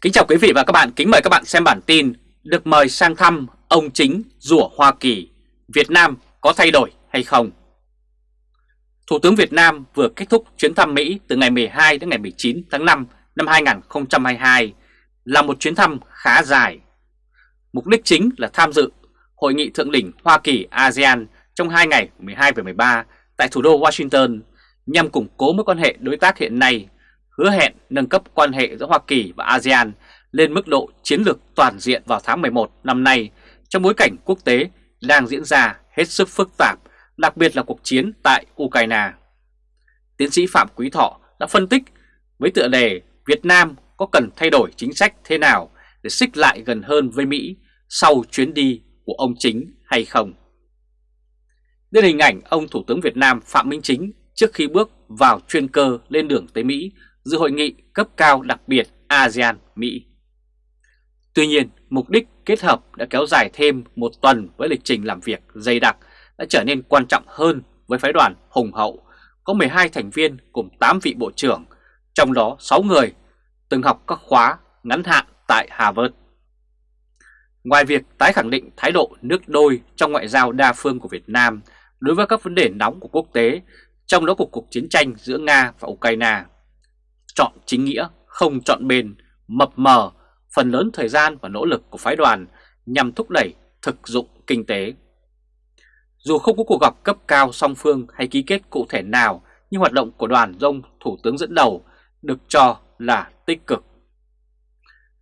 Kính chào quý vị và các bạn, kính mời các bạn xem bản tin Được mời sang thăm ông chính rủa Hoa Kỳ Việt Nam có thay đổi hay không? Thủ tướng Việt Nam vừa kết thúc chuyến thăm Mỹ từ ngày 12 đến ngày 19 tháng 5 năm 2022 là một chuyến thăm khá dài. Mục đích chính là tham dự Hội nghị Thượng đỉnh Hoa Kỳ ASEAN trong 2 ngày 12 và 13 tại thủ đô Washington nhằm củng cố mối quan hệ đối tác hiện nay hứa hẹn nâng cấp quan hệ giữa Hoa Kỳ và ASEAN lên mức độ chiến lược toàn diện vào tháng 11 năm nay trong bối cảnh quốc tế đang diễn ra hết sức phức tạp, đặc biệt là cuộc chiến tại Ukraine. Tiến sĩ Phạm Quý Thọ đã phân tích với tựa đề Việt Nam có cần thay đổi chính sách thế nào để xích lại gần hơn với Mỹ sau chuyến đi của ông Chính hay không. Đến hình ảnh ông Thủ tướng Việt Nam Phạm Minh Chính trước khi bước vào chuyên cơ lên đường tới Mỹ dự hội nghị cấp cao đặc biệt ASEAN-Mỹ. Tuy nhiên, mục đích kết hợp đã kéo dài thêm một tuần với lịch trình làm việc dày đặc đã trở nên quan trọng hơn với phái đoàn hùng hậu, có 12 thành viên cùng 8 vị bộ trưởng, trong đó 6 người từng học các khóa ngắn hạn tại Harvard. Ngoài việc tái khẳng định thái độ nước đôi trong ngoại giao đa phương của Việt Nam đối với các vấn đề nóng của quốc tế, trong đó cuộc cuộc chiến tranh giữa Nga và Ukraine, chọn chính nghĩa, không chọn bền, mập mờ phần lớn thời gian và nỗ lực của phái đoàn nhằm thúc đẩy thực dụng kinh tế. Dù không có cuộc gặp cấp cao song phương hay ký kết cụ thể nào, nhưng hoạt động của đoàn do Thủ tướng dẫn đầu được cho là tích cực.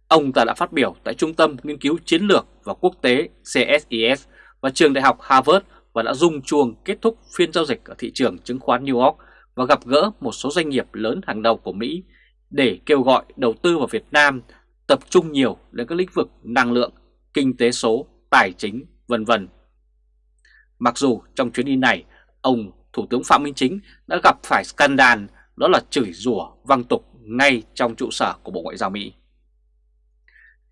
Ông ta đã phát biểu tại Trung tâm Nghiên cứu Chiến lược và Quốc tế CSIS và Trường Đại học Harvard và đã rung chuông kết thúc phiên giao dịch ở thị trường chứng khoán New York và gặp gỡ một số doanh nghiệp lớn hàng đầu của Mỹ để kêu gọi đầu tư vào Việt Nam tập trung nhiều đến các lĩnh vực năng lượng, kinh tế số, tài chính, vân vân. Mặc dù trong chuyến đi này, ông Thủ tướng Phạm Minh Chính đã gặp phải scandal đó là chửi rủa văng tục ngay trong trụ sở của Bộ Ngoại giao Mỹ.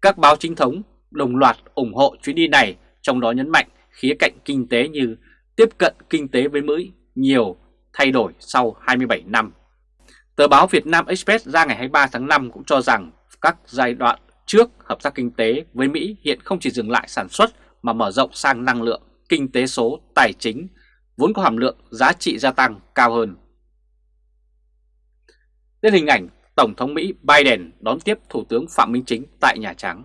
Các báo chính thống đồng loạt ủng hộ chuyến đi này, trong đó nhấn mạnh khía cạnh kinh tế như tiếp cận kinh tế với Mỹ nhiều thay đổi sau 27 năm. Tờ báo Việt Nam Express ra ngày 23 tháng 5 cũng cho rằng các giai đoạn trước hợp tác kinh tế với Mỹ hiện không chỉ dừng lại sản xuất mà mở rộng sang năng lượng, kinh tế số, tài chính, vốn có hàm lượng giá trị gia tăng cao hơn. Đến hình ảnh Tổng thống Mỹ Biden đón tiếp Thủ tướng Phạm Minh Chính tại Nhà Trắng.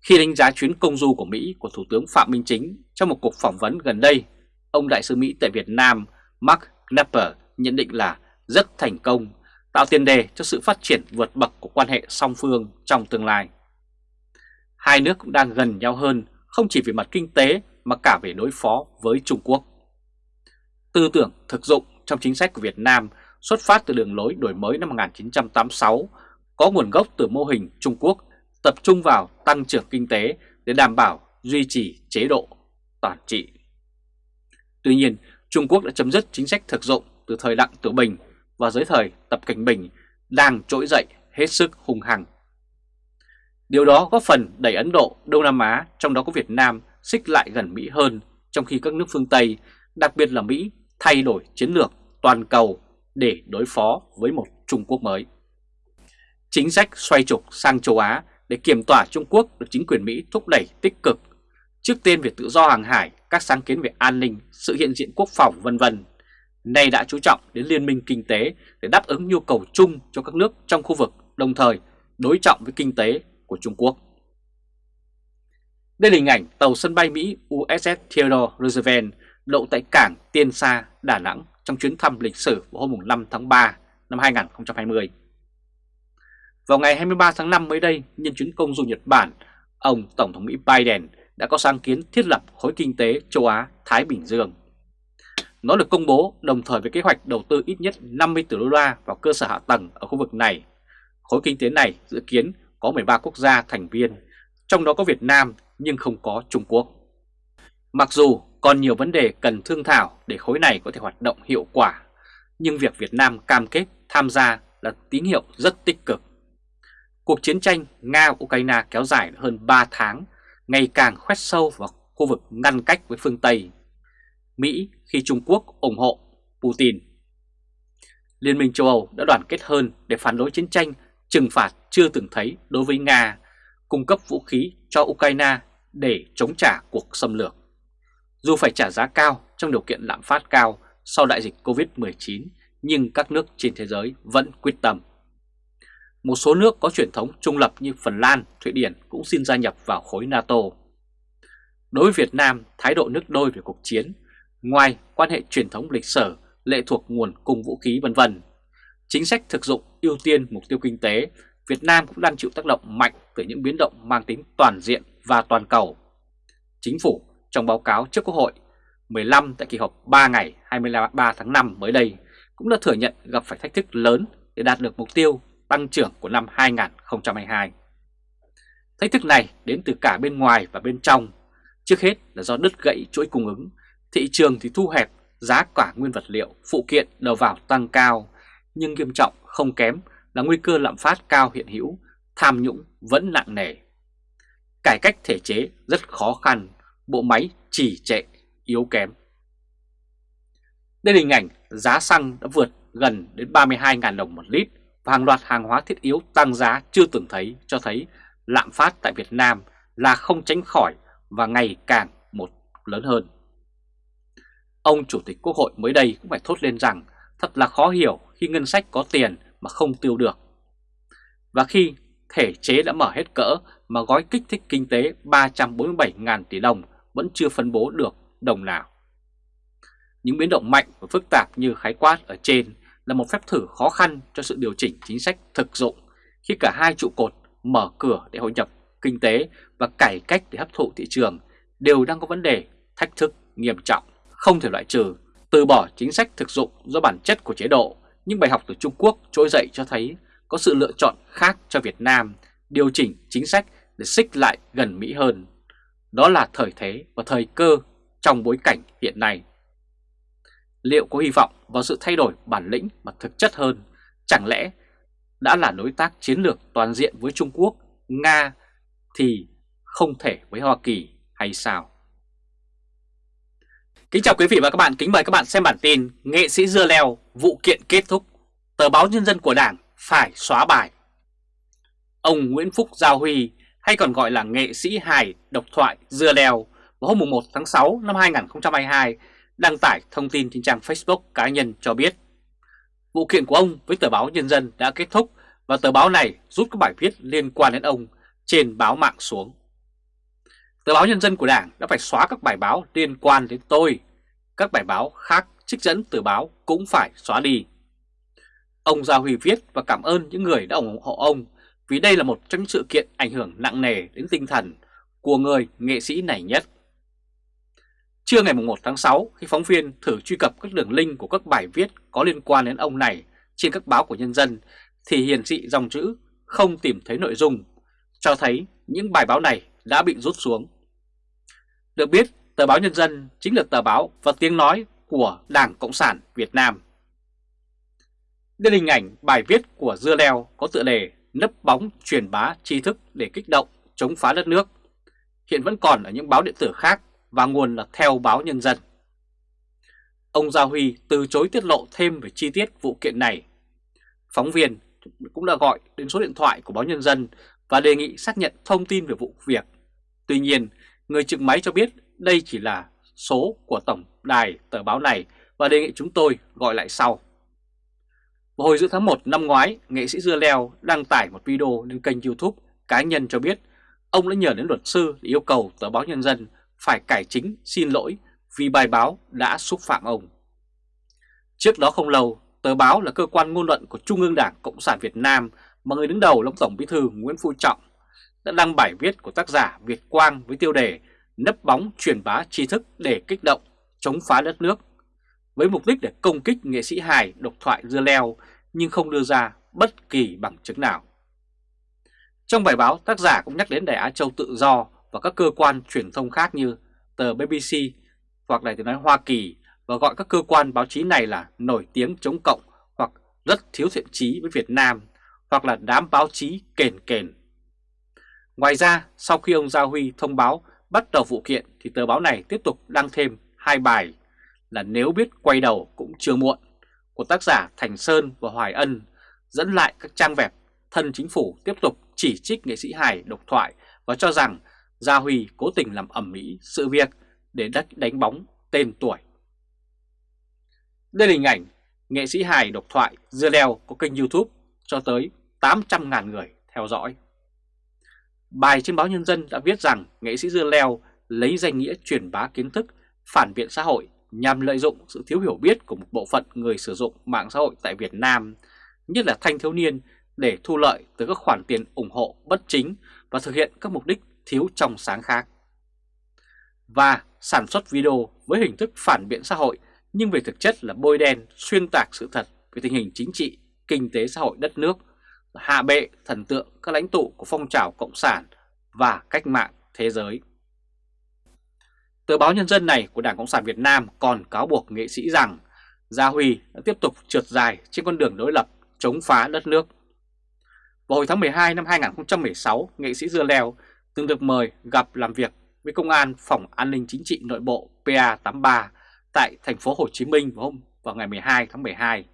Khi đánh giá chuyến công du của Mỹ của Thủ tướng Phạm Minh Chính trong một cuộc phỏng vấn gần đây, ông Đại sứ Mỹ tại Việt Nam Mark Knapper nhận định là rất thành công, tạo tiền đề cho sự phát triển vượt bậc của quan hệ song phương trong tương lai. Hai nước cũng đang gần nhau hơn không chỉ về mặt kinh tế mà cả về đối phó với Trung Quốc. Tư tưởng thực dụng trong chính sách của Việt Nam xuất phát từ đường lối đổi mới năm 1986, có nguồn gốc từ mô hình Trung Quốc tập trung vào tăng trưởng kinh tế để đảm bảo duy trì chế độ toàn trị. Tuy nhiên, Trung Quốc đã chấm dứt chính sách thực dụng từ thời Đặng Tử Bình và dưới thời Tập Cảnh Bình đang trỗi dậy hết sức hung hăng. Điều đó góp phần đẩy Ấn Độ, Đông Nam Á, trong đó có Việt Nam, xích lại gần Mỹ hơn, trong khi các nước phương Tây, đặc biệt là Mỹ, thay đổi chiến lược toàn cầu để đối phó với một Trung Quốc mới. Chính sách xoay trục sang châu Á để kiểm tỏa Trung Quốc được chính quyền Mỹ thúc đẩy tích cực, trước tiên về tự do hàng hải, các sáng kiến về an ninh, sự hiện diện quốc phòng vân vân nay đã chú trọng đến liên minh kinh tế để đáp ứng nhu cầu chung cho các nước trong khu vực, đồng thời đối trọng với kinh tế của Trung Quốc. Đây là hình ảnh tàu sân bay Mỹ USS Theodore Roosevelt đậu tại cảng Tiên Sa, Đà Nẵng trong chuyến thăm lịch sử vào hôm 5 tháng 3 năm 2020. Vào ngày 23 tháng 5 mới đây, nhân chuyến công du Nhật Bản, ông Tổng thống Mỹ Biden đã có sáng kiến thiết lập khối kinh tế châu Á-Thái Bình Dương. Nó được công bố đồng thời với kế hoạch đầu tư ít nhất 50 tỷ đô la vào cơ sở hạ tầng ở khu vực này. Khối kinh tế này dự kiến có 13 quốc gia thành viên, trong đó có Việt Nam nhưng không có Trung Quốc. Mặc dù còn nhiều vấn đề cần thương thảo để khối này có thể hoạt động hiệu quả, nhưng việc Việt Nam cam kết tham gia là tín hiệu rất tích cực. Cuộc chiến tranh Nga-Ukraine kéo dài hơn 3 tháng, ngày càng khoét sâu vào khu vực ngăn cách với phương Tây. Mỹ khi Trung Quốc ủng hộ Putin. Liên minh châu Âu đã đoàn kết hơn để phản đối chiến tranh trừng phạt chưa từng thấy đối với Nga, cung cấp vũ khí cho Ukraine để chống trả cuộc xâm lược. Dù phải trả giá cao trong điều kiện lạm phát cao sau đại dịch Covid-19, nhưng các nước trên thế giới vẫn quyết tâm. Một số nước có truyền thống trung lập như Phần Lan, Thụy Điển cũng xin gia nhập vào khối NATO. Đối với Việt Nam, thái độ nước đôi về cuộc chiến, ngoài quan hệ truyền thống lịch sử, lệ thuộc nguồn cung vũ khí vân vân, chính sách thực dụng ưu tiên mục tiêu kinh tế, Việt Nam cũng đang chịu tác động mạnh từ những biến động mang tính toàn diện và toàn cầu. Chính phủ trong báo cáo trước Quốc hội 15 tại kỳ họp 3 ngày 23 tháng 5 mới đây cũng đã thừa nhận gặp phải thách thức lớn để đạt được mục tiêu tăng trưởng của năm 2022. Thách thức này đến từ cả bên ngoài và bên trong, trước hết là do đứt gãy chuỗi cung ứng, thị trường thì thu hẹp, giá cả nguyên vật liệu, phụ kiện đầu vào tăng cao, nhưng nghiêm trọng không kém là nguy cơ lạm phát cao hiện hữu, tham nhũng vẫn nặng nề. Cải cách thể chế rất khó khăn, bộ máy trì trệ, yếu kém. Đây là hình ảnh giá xăng đã vượt gần đến 32.000 đồng một lít và hàng loạt hàng hóa thiết yếu tăng giá chưa từng thấy, cho thấy lạm phát tại Việt Nam là không tránh khỏi và ngày càng một lớn hơn. Ông Chủ tịch Quốc hội mới đây cũng phải thốt lên rằng thật là khó hiểu khi ngân sách có tiền mà không tiêu được. Và khi thể chế đã mở hết cỡ mà gói kích thích kinh tế 347.000 tỷ đồng vẫn chưa phân bố được đồng nào. Những biến động mạnh và phức tạp như khái quát ở trên là một phép thử khó khăn cho sự điều chỉnh chính sách thực dụng khi cả hai trụ cột mở cửa để hội nhập kinh tế và cải cách để hấp thụ thị trường đều đang có vấn đề thách thức nghiêm trọng, không thể loại trừ. Từ bỏ chính sách thực dụng do bản chất của chế độ, nhưng bài học từ Trung Quốc trỗi dậy cho thấy có sự lựa chọn khác cho Việt Nam, điều chỉnh chính sách để xích lại gần Mỹ hơn. Đó là thời thế và thời cơ trong bối cảnh hiện nay. Liệu có hy vọng vào sự thay đổi bản lĩnh mà thực chất hơn? Chẳng lẽ đã là đối tác chiến lược toàn diện với Trung Quốc, Nga thì không thể với Hoa Kỳ hay sao? Kính chào quý vị và các bạn, kính mời các bạn xem bản tin Nghệ sĩ dưa leo, vụ kiện kết thúc, tờ báo Nhân dân của Đảng phải xóa bài. Ông Nguyễn Phúc Giao Huy hay còn gọi là nghệ sĩ hài độc thoại dưa leo vào hôm 1 tháng 6 năm 2022 đăng tải thông tin trên trang Facebook cá nhân cho biết vụ kiện của ông với tờ báo Nhân dân đã kết thúc và tờ báo này rút các bài viết liên quan đến ông trên báo mạng xuống. Tờ báo Nhân dân của Đảng đã phải xóa các bài báo liên quan đến tôi. Các bài báo khác trích dẫn từ báo cũng phải xóa đi. Ông Gia Huy viết và cảm ơn những người đã ủng hộ ông vì đây là một trong những sự kiện ảnh hưởng nặng nề đến tinh thần của người nghệ sĩ này nhất. Trưa ngày 1 tháng 6, khi phóng viên thử truy cập các đường link của các bài viết có liên quan đến ông này trên các báo của nhân dân, thì hiển thị dòng chữ không tìm thấy nội dung, cho thấy những bài báo này đã bị rút xuống. Được biết, tờ báo Nhân dân chính là tờ báo và tiếng nói của Đảng Cộng sản Việt Nam. Đây là hình ảnh bài viết của Dưa Leo có tựa đề nấp bóng truyền bá tri thức để kích động, chống phá đất nước. Hiện vẫn còn ở những báo điện tử khác và nguồn là theo báo Nhân dân. Ông Gia Huy từ chối tiết lộ thêm về chi tiết vụ kiện này. Phóng viên cũng đã gọi đến số điện thoại của báo Nhân dân và đề nghị xác nhận thông tin về vụ việc. Tuy nhiên, người trực máy cho biết đây chỉ là số của tổng đài tờ báo này và đề nghị chúng tôi gọi lại sau. Vào hồi giữa tháng 1 năm ngoái, nghệ sĩ Dưa Leo đăng tải một video lên kênh youtube cá nhân cho biết ông đã nhờ đến luật sư để yêu cầu tờ báo Nhân dân phải cải chính xin lỗi vì bài báo đã xúc phạm ông. Trước đó không lâu, tờ báo là cơ quan ngôn luận của Trung ương Đảng Cộng sản Việt Nam mà người đứng đầu là Tổng Bí thư Nguyễn Phú Trọng đã đăng bài viết của tác giả Việt Quang với tiêu đề nấp bóng truyền bá tri thức để kích động, chống phá đất nước với mục đích để công kích nghệ sĩ hài độc thoại dưa leo nhưng không đưa ra bất kỳ bằng chứng nào. Trong bài báo, tác giả cũng nhắc đến Đài Á Châu Tự Do và các cơ quan truyền thông khác như tờ BBC hoặc Đài tiếng nói Hoa Kỳ và gọi các cơ quan báo chí này là nổi tiếng chống cộng hoặc rất thiếu thiện trí với Việt Nam hoặc là đám báo chí kền kền. Ngoài ra, sau khi ông Gia Huy thông báo bắt đầu vụ kiện thì tờ báo này tiếp tục đăng thêm hai bài là Nếu biết quay đầu cũng chưa muộn của tác giả Thành Sơn và Hoài Ân dẫn lại các trang web thân chính phủ tiếp tục chỉ trích nghệ sĩ hài độc thoại và cho rằng Gia Huy cố tình làm ẩm mỹ sự việc để đánh, đánh bóng tên tuổi. Đây là hình ảnh nghệ sĩ hài độc thoại Dưa Leo có kênh youtube cho tới 800.000 người theo dõi. Bài trên báo Nhân dân đã viết rằng nghệ sĩ Dưa Leo lấy danh nghĩa truyền bá kiến thức phản biện xã hội nhằm lợi dụng sự thiếu hiểu biết của một bộ phận người sử dụng mạng xã hội tại Việt Nam, nhất là thanh thiếu niên để thu lợi từ các khoản tiền ủng hộ bất chính và thực hiện các mục đích thiếu trong sáng khác. Và sản xuất video với hình thức phản biện xã hội nhưng về thực chất là bôi đen xuyên tạc sự thật về tình hình chính trị, kinh tế xã hội đất nước, hạ bệ thần tượng các lãnh tụ của phong trào Cộng sản và cách mạng thế giới. Tờ báo Nhân dân này của Đảng Cộng sản Việt Nam còn cáo buộc nghệ sĩ rằng Gia Huy đã tiếp tục trượt dài trên con đường đối lập chống phá đất nước. Vào hồi tháng 12 năm 2016, nghệ sĩ Dưa Leo từng được mời gặp làm việc với Công an, Phòng An ninh Chính trị Nội bộ PA83 tại thành phố Hồ Chí Minh vào hôm, vào ngày 12 tháng 12.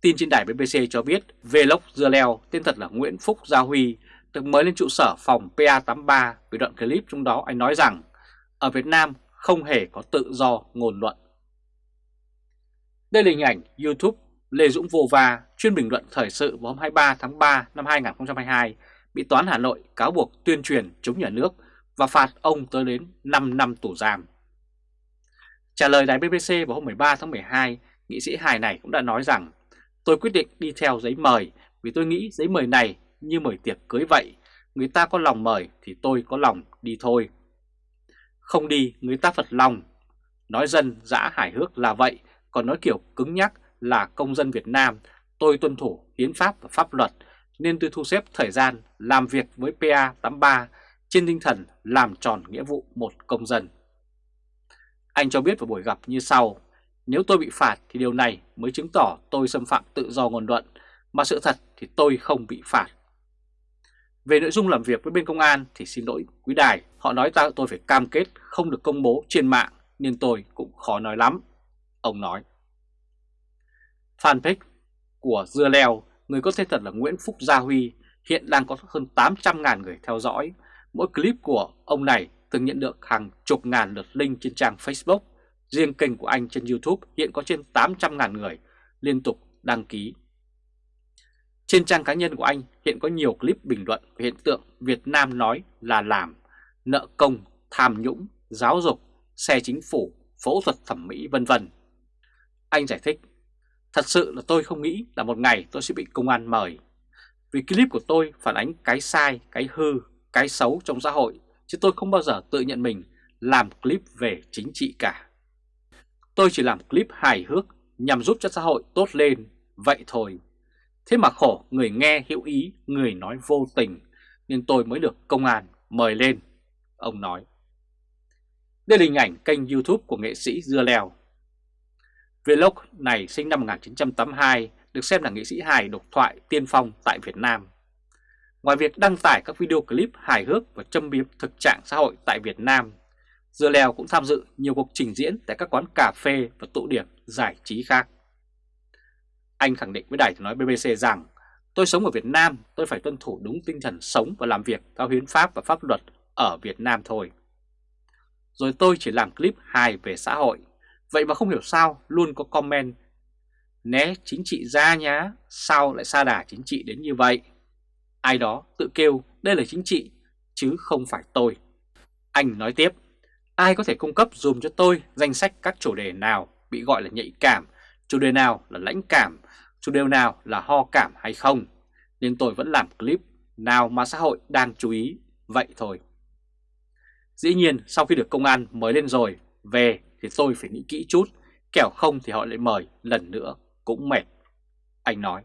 Tin trên đài BBC cho biết, Vlog Dưa Leo, tên thật là Nguyễn Phúc Gia Huy, được mời lên trụ sở phòng PA83 với đoạn clip trong đó anh nói rằng, ở Việt Nam không hề có tự do ngôn luận. Đây là hình ảnh YouTube Lê Dũng Vô Va chuyên bình luận thời sự vào hôm 23 tháng 3 năm 2022 bị Toán Hà Nội cáo buộc tuyên truyền chống nhà nước và phạt ông tới đến 5 năm tù giam. Trả lời đài BBC vào hôm 13 tháng 12, nghị sĩ hài này cũng đã nói rằng tôi quyết định đi theo giấy mời vì tôi nghĩ giấy mời này như mời tiệc cưới vậy, người ta có lòng mời thì tôi có lòng đi thôi. Không đi người ta phật lòng, nói dân dã hài hước là vậy, còn nói kiểu cứng nhắc là công dân Việt Nam, tôi tuân thủ hiến pháp và pháp luật nên tôi thu xếp thời gian làm việc với PA83 trên tinh thần làm tròn nghĩa vụ một công dân. Anh cho biết vào buổi gặp như sau, nếu tôi bị phạt thì điều này mới chứng tỏ tôi xâm phạm tự do ngôn luận, mà sự thật thì tôi không bị phạt. Về nội dung làm việc với bên công an thì xin lỗi quý đài, họ nói ta tôi phải cam kết không được công bố trên mạng nên tôi cũng khó nói lắm, ông nói. Fanpage của Dưa Leo, người có tên thật là Nguyễn Phúc Gia Huy, hiện đang có hơn 800.000 người theo dõi. Mỗi clip của ông này từng nhận được hàng chục ngàn lượt link trên trang Facebook. Riêng kênh của anh trên YouTube hiện có trên 800.000 người liên tục đăng ký. Trên trang cá nhân của anh hiện có nhiều clip bình luận về hiện tượng Việt Nam nói là làm, nợ công, tham nhũng, giáo dục, xe chính phủ, phẫu thuật thẩm mỹ vân vân. Anh giải thích Thật sự là tôi không nghĩ là một ngày tôi sẽ bị công an mời. Vì clip của tôi phản ánh cái sai, cái hư, cái xấu trong xã hội, chứ tôi không bao giờ tự nhận mình làm clip về chính trị cả. Tôi chỉ làm clip hài hước nhằm giúp cho xã hội tốt lên, vậy thôi. Thế mà khổ người nghe hữu ý, người nói vô tình, nên tôi mới được công an mời lên, ông nói. Đây là hình ảnh kênh youtube của nghệ sĩ Dưa Leo. Vlog này sinh năm 1982, được xem là nghệ sĩ hài độc thoại tiên phong tại Việt Nam. Ngoài việc đăng tải các video clip hài hước và châm biếm thực trạng xã hội tại Việt Nam, Dưa Leo cũng tham dự nhiều cuộc trình diễn tại các quán cà phê và tụ điểm giải trí khác. Anh khẳng định với đài nói BBC rằng Tôi sống ở Việt Nam, tôi phải tuân thủ đúng tinh thần sống và làm việc theo hiến pháp và pháp luật ở Việt Nam thôi. Rồi tôi chỉ làm clip hài về xã hội Vậy mà không hiểu sao luôn có comment Né chính trị ra nhá, sao lại xa đà chính trị đến như vậy? Ai đó tự kêu đây là chính trị, chứ không phải tôi. Anh nói tiếp, ai có thể cung cấp dùm cho tôi danh sách các chủ đề nào bị gọi là nhạy cảm, chủ đề nào là lãnh cảm, chủ đề nào là ho cảm hay không? Nên tôi vẫn làm clip nào mà xã hội đang chú ý, vậy thôi. Dĩ nhiên sau khi được công an mới lên rồi, về thì tôi phải nghĩ kỹ chút, kẻo không thì họ lại mời lần nữa cũng mệt. Anh nói.